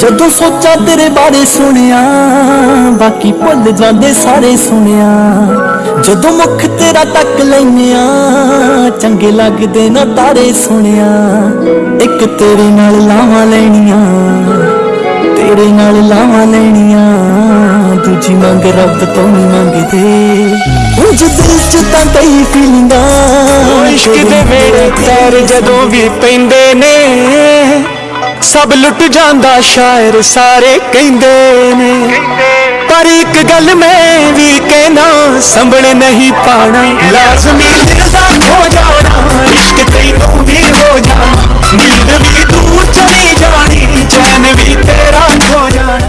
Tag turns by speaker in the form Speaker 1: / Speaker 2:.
Speaker 1: ਜਦੋਂ ਸੋਚਾਂ ਤੇਰੇ ਬਾਰੇ ਸੁਣਿਆ ਬਾਕੀ ਭੁੱਲ ਜਾਂਦੇ ਸਾਰੇ ਸੁਣਿਆ। ਜਦੋਂ ਮੁਖ ਤੇਰਾ ਤੱਕ ਲੈਨਿਆ ਚੰਗੇ ਲੱਗਦੇ ਨਾ ਤਾਰੇ ਸੁਣਿਆ। ਇੱਕ ਤੇਰੇ ਨਾਲ ਲਾਵਾਂ ਲੈਣੀਆਂ ਤੇਰੇ ਨਾਲ ਲਾਵਾਂ ਲੈਣੀਆਂ ਦੂਜੀ ਮੰਗ ਰੱਬ ਤੋਂ ਨਹੀਂ ਮੰਗਦੇ। ਉਂਝ ਦਿਲ ਚ ਤਾਂ ਕਈ ਫੀਲਿੰਗਾਂ
Speaker 2: ਇਸ਼ਕ ਦੇ ਵੇੜੇ ਪੈਰ ਜਦੋਂ ਵੀ ਪੈਂਦੇ ਨੇ ਸਭ ਲੁੱਟ ਜਾਂਦਾ ਸ਼ਾਇਰ ਸਾਰੇ ਕਹਿੰਦੇ ਨੇ। ਪਰ ਇੱਕ ਗੱਲ ਮੈਂ ਵੀ ਕਹਿਣਾ, ਸੰਭਲ ਨਹੀਂ ਪਾਣਾ। ਲਾਜ਼ਮੀ